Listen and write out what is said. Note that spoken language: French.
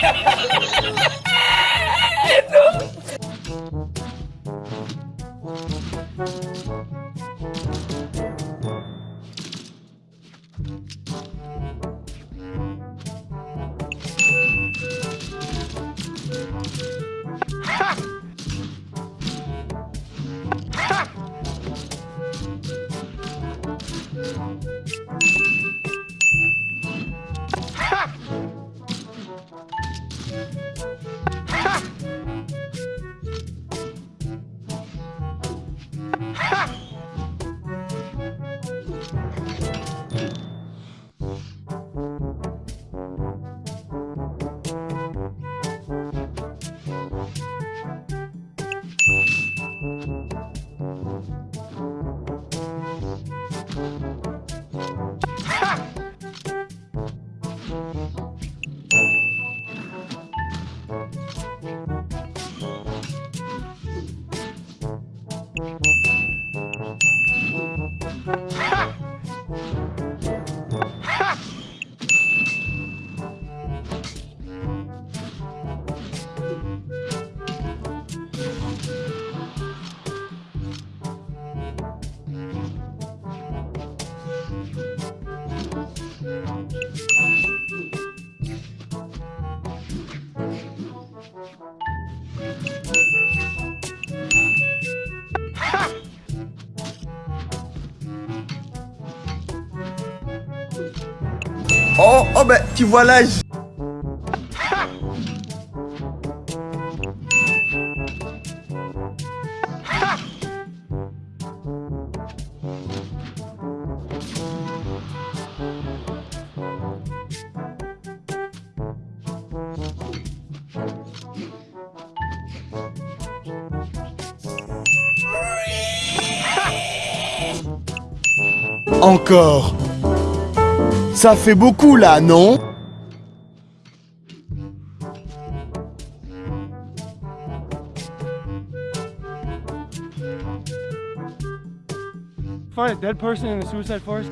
Ha! Ha! Oh, oh ben, tu vois là... j- Encore. Ça fait beaucoup là, non Find a dead person in the suicide forest?